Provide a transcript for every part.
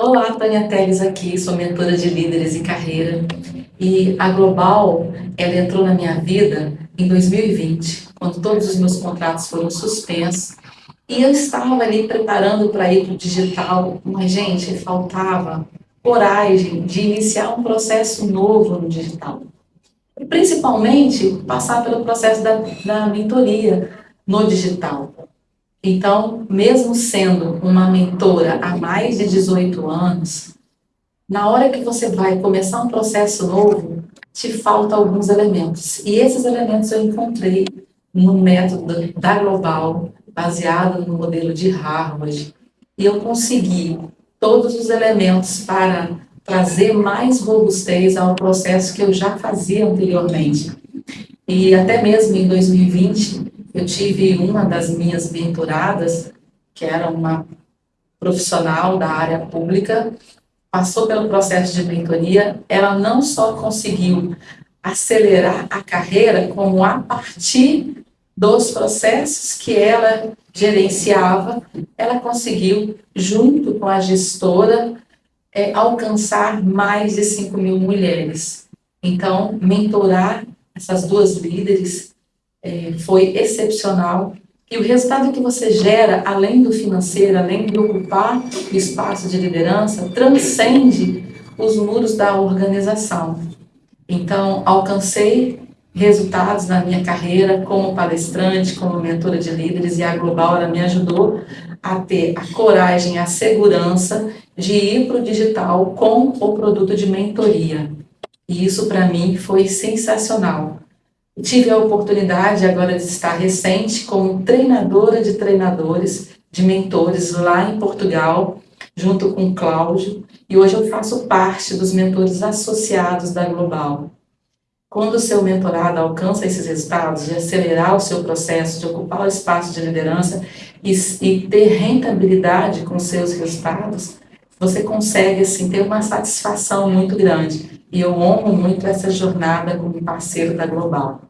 Olá, Tânia Teles aqui, sou mentora de líderes e carreira. E a Global, ela entrou na minha vida em 2020, quando todos os meus contratos foram suspensos. E eu estava ali preparando para ir para o digital, mas, gente, faltava coragem de iniciar um processo novo no digital. E, principalmente, passar pelo processo da, da mentoria no digital. Então, mesmo sendo uma mentora há mais de 18 anos, na hora que você vai começar um processo novo, te faltam alguns elementos. E esses elementos eu encontrei no método da Global, baseado no modelo de Harvard. E eu consegui todos os elementos para trazer mais robustez ao processo que eu já fazia anteriormente. E até mesmo em 2020, eu tive uma das minhas mentoradas, que era uma profissional da área pública, passou pelo processo de mentoria, ela não só conseguiu acelerar a carreira, como a partir dos processos que ela gerenciava, ela conseguiu, junto com a gestora, é, alcançar mais de 5 mil mulheres. Então, mentorar essas duas líderes é, foi excepcional. E o resultado que você gera, além do financeiro, além de ocupar o espaço de liderança, transcende os muros da organização. Então, alcancei resultados na minha carreira como palestrante, como mentora de líderes, e a Global ela me ajudou a ter a coragem, a segurança de ir para o digital com o produto de mentoria. E isso, para mim, foi sensacional. Tive a oportunidade agora de estar recente como treinadora de treinadores, de mentores lá em Portugal, junto com o Cláudio, e hoje eu faço parte dos mentores associados da Global. Quando o seu mentorado alcança esses resultados, de acelerar o seu processo, de ocupar o espaço de liderança e, e ter rentabilidade com seus resultados, você consegue assim, ter uma satisfação muito grande. E eu honro muito essa jornada como parceiro da Global.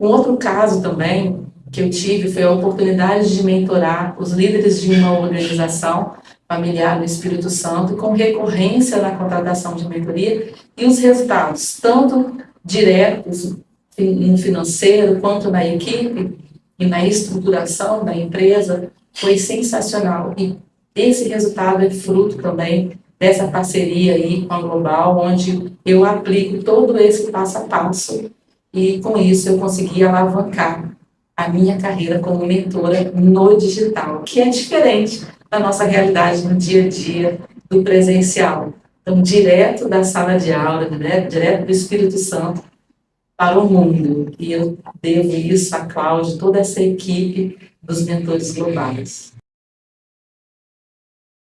Um outro caso também que eu tive foi a oportunidade de mentorar os líderes de uma organização familiar no Espírito Santo, com recorrência na contratação de mentoria e os resultados, tanto diretos no financeiro, quanto na equipe e na estruturação da empresa, foi sensacional. E esse resultado é fruto também dessa parceria aí com a Global, onde eu aplico todo esse passo a passo e com isso eu consegui alavancar a minha carreira como mentora no digital, que é diferente da nossa realidade no dia a dia do presencial. Então, direto da sala de aula, né, direto do Espírito Santo para o mundo. E eu devo isso a Cláudia, toda essa equipe dos mentores globais.